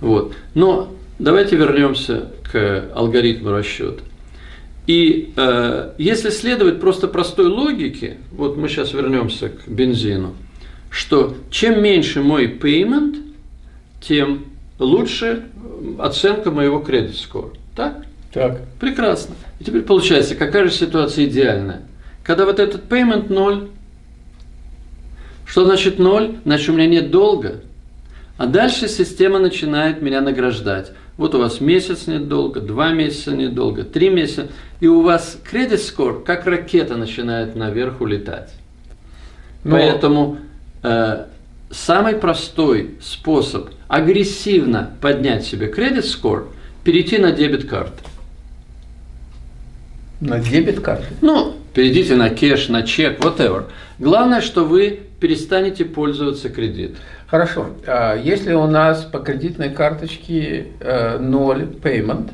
Вот. Но давайте вернемся к алгоритму расчета. И э, если следовать просто простой логике, вот мы сейчас вернемся к бензину, что чем меньше мой payment, тем лучше оценка моего кредит score. Так? Так. Прекрасно. И теперь получается, какая же ситуация идеальная? Когда вот этот payment ноль, что значит ноль? Значит, у меня нет долга. А дальше система начинает меня награждать. Вот у вас месяц нет долга, два месяца нет долга, три месяца, и у вас кредит скор как ракета начинает наверх улетать. Но... Поэтому э, самый простой способ агрессивно поднять себе кредит скор – перейти на дебет карты. На дебет карты? Ну, перейдите на кэш, на чек, whatever. Главное, что вы перестанете пользоваться кредитом. Хорошо. А если у нас по кредитной карточке э, ноль payment,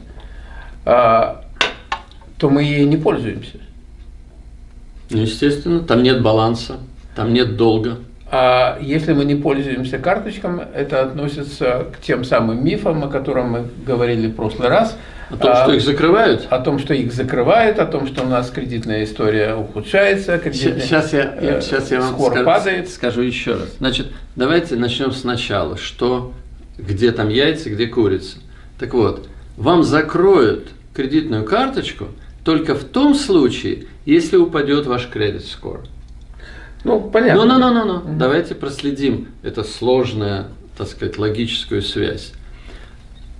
а, то мы ей не пользуемся. Ну, естественно, там нет баланса, там нет долга. А если мы не пользуемся карточками, это относится к тем самым мифам, о которых мы говорили в прошлый раз. О том, а, что их закрывают? О том, что их закрывают, о том, что у нас кредитная история ухудшается, кредитная, сейчас я, я, сейчас я вам скоро падает. скажу еще раз. Значит, давайте начнем сначала. Что, где там яйца, где курица. Так вот, вам закроют кредитную карточку только в том случае, если упадет ваш кредит скор. Ну, понятно. Ну, ну, ну, ну, ну. Давайте проследим это сложное, так сказать, логическую связь.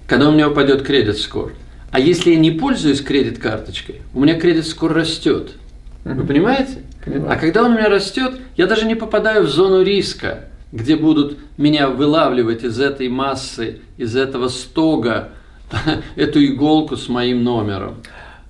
Когда у меня упадет кредит скор, а если я не пользуюсь кредит карточкой, у меня кредит скор растет. Вы понимаете? Понимаю. А когда он у меня растет, я даже не попадаю в зону риска, где будут меня вылавливать из этой массы, из этого стога, эту иголку с моим номером.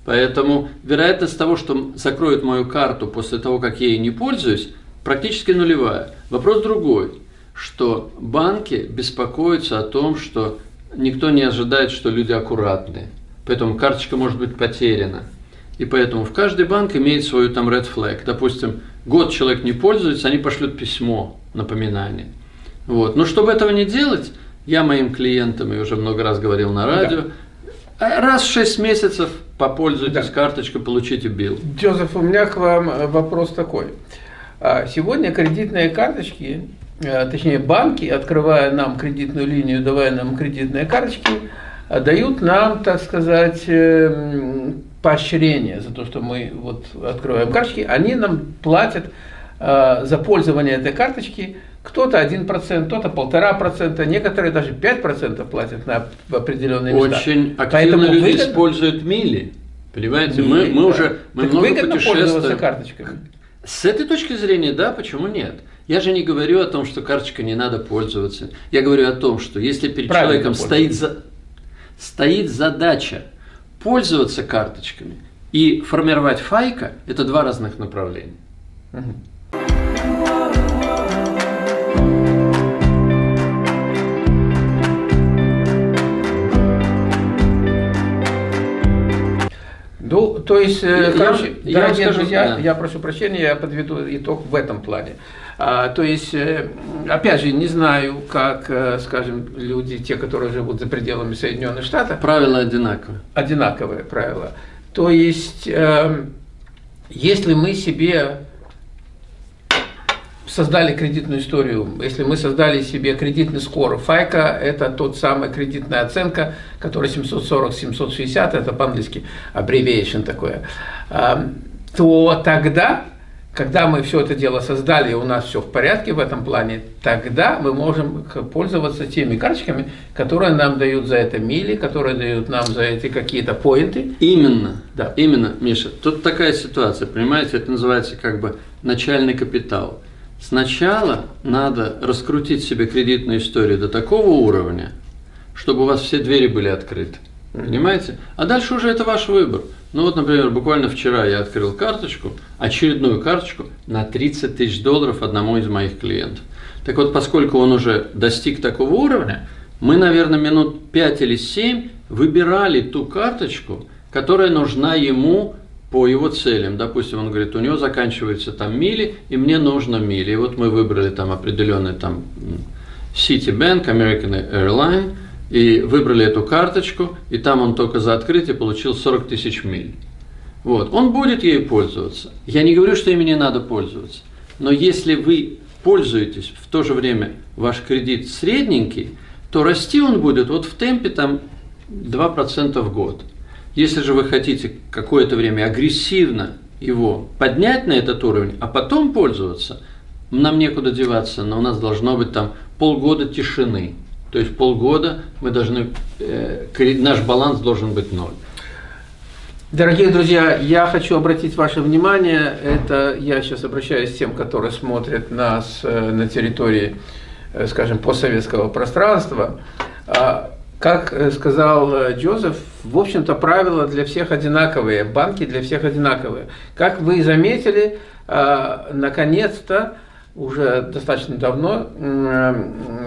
Поэтому вероятность того, что закроют мою карту после того, как я ей не пользуюсь, практически нулевая. Вопрос другой, что банки беспокоятся о том, что никто не ожидает, что люди аккуратные. Поэтому карточка может быть потеряна. И поэтому в каждый банк имеет свою там red flag. Допустим, год человек не пользуется, они пошлют письмо, напоминание. Вот. Но чтобы этого не делать, я моим клиентам, и уже много раз говорил на радио, да. раз в 6 месяцев попользуйтесь да. карточкой, получите билл. Джозеф, у меня к вам э, вопрос такой. А, сегодня кредитные карточки, э, точнее банки, открывая нам кредитную линию, давая нам кредитные карточки, дают нам, так сказать, эм, поощрение за то, что мы вот открываем карточки. Они нам платят э, за пользование этой карточки кто-то 1%, кто-то полтора процента, некоторые даже 5% платят на определенные места. Очень активно Поэтому люди выгодно... используют мили. Понимаете, мили, мы, мы да. уже мы так много выгодно путешествуем. карточками. С этой точки зрения, да, почему нет? Я же не говорю о том, что карточкой не надо пользоваться. Я говорю о том, что если перед Правильно человеком стоит, за, стоит задача пользоваться карточками и формировать файка, это два разных направления. То есть, я, короче, я, дорогие я друзья, да. я прошу прощения, я подведу итог в этом плане. А, то есть, э, опять же, не знаю, как, э, скажем, люди, те, которые живут за пределами Соединенных Штатов. Правила одинаковые. Одинаковые правила. То есть, э, если мы себе создали кредитную историю, если мы создали себе кредитный скор, ФАЙКа – это тот самый кредитная оценка, которая 740-760, это по-английски abbreviation такое, то тогда, когда мы все это дело создали, и у нас все в порядке в этом плане, тогда мы можем пользоваться теми карточками, которые нам дают за это мили, которые дают нам за эти какие-то поинты. Именно, да. именно, Миша. Тут такая ситуация, понимаете, это называется как бы начальный капитал. Сначала надо раскрутить себе кредитную историю до такого уровня, чтобы у вас все двери были открыты. Понимаете? А дальше уже это ваш выбор. Ну вот, например, буквально вчера я открыл карточку, очередную карточку на 30 тысяч долларов одному из моих клиентов. Так вот, поскольку он уже достиг такого уровня, мы, наверное, минут 5 или 7 выбирали ту карточку, которая нужна ему по его целям. Допустим, он говорит, у него заканчиваются там мили, и мне нужно мили. И вот мы выбрали там определенный там Citibank, American Airline, и выбрали эту карточку, и там он только за открытие получил 40 тысяч миль. Вот. Он будет ею пользоваться. Я не говорю, что ими не надо пользоваться. Но если вы пользуетесь, в то же время ваш кредит средненький, то расти он будет вот в темпе там 2% в год. Если же вы хотите какое-то время агрессивно его поднять на этот уровень, а потом пользоваться, нам некуда деваться, но у нас должно быть там полгода тишины. То есть полгода мы должны, э, наш баланс должен быть ноль. Дорогие друзья, я хочу обратить ваше внимание, это я сейчас обращаюсь к тем, которые смотрят нас э, на территории, э, скажем, постсоветского пространства. Как э, сказал Джозеф, в общем-то правила для всех одинаковые, банки для всех одинаковые. Как вы заметили, наконец-то, уже достаточно давно,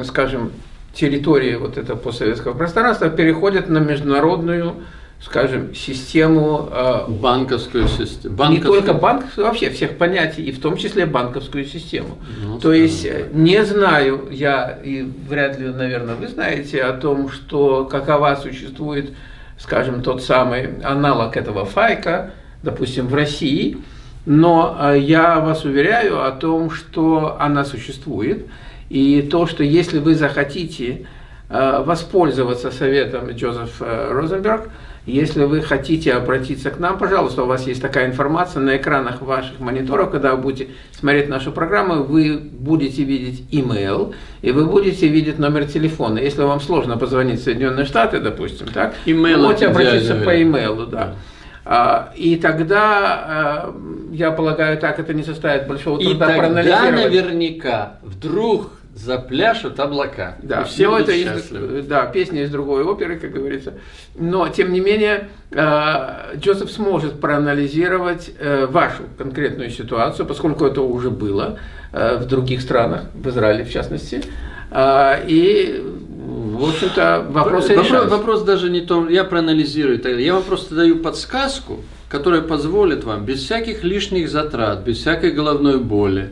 скажем, территории вот этого постсоветского пространства переходят на международную скажем, систему... Э, банковскую систему. Банковскую. Не только банковскую, вообще всех понятий, и в том числе банковскую систему. Ну, То есть, да. Э, не знаю я, и вряд ли, наверное, вы знаете о том, что какова существует, скажем, тот самый аналог этого файка, допустим, в России, но э, я вас уверяю о том, что она существует, и то, что если вы захотите воспользоваться советом Джозефа Розенберг, если вы хотите обратиться к нам, пожалуйста, у вас есть такая информация на экранах ваших мониторов, когда вы будете смотреть нашу программу, вы будете видеть email, и вы будете видеть номер телефона. Если вам сложно позвонить в Соединенные Штаты, допустим, так, email можете обратиться по имейлу, да. А, и тогда, а, я полагаю, так это не составит большого труда и тогда наверняка вдруг запляшут облака. Да, все это из, да, песня из другой оперы, как говорится. Но, тем не менее, э, Джозеф сможет проанализировать э, вашу конкретную ситуацию, поскольку это уже было э, в других странах, в Израиле в частности. И, в общем-то, вопросы вопрос, вопрос даже не том, я проанализирую, я вам просто даю подсказку, которая позволит вам без всяких лишних затрат, без всякой головной боли,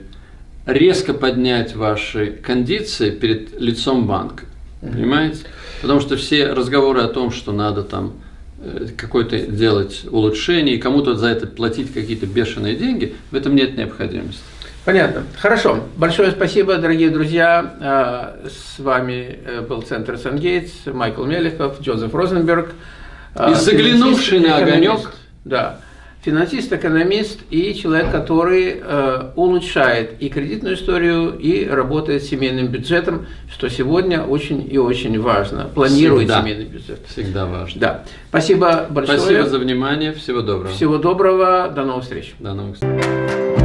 резко поднять ваши кондиции перед лицом банка. Понимаете? Потому что все разговоры о том, что надо там э, какое-то делать улучшение и кому-то за это платить какие-то бешеные деньги, в этом нет необходимости. Понятно. Хорошо. Большое спасибо, дорогие друзья. Э, с вами э, был Центр Сангейтс, Майкл Мелехов, Джозеф Розенберг. И заглянувший на огонек. Да финансист, экономист и человек, который э, улучшает и кредитную историю, и работает с семейным бюджетом, что сегодня очень и очень важно. Планирует Всегда. семейный бюджет. Всегда важно. Да. Спасибо большое. Спасибо за внимание. Всего доброго. Всего доброго. До новых встреч. До новых встреч.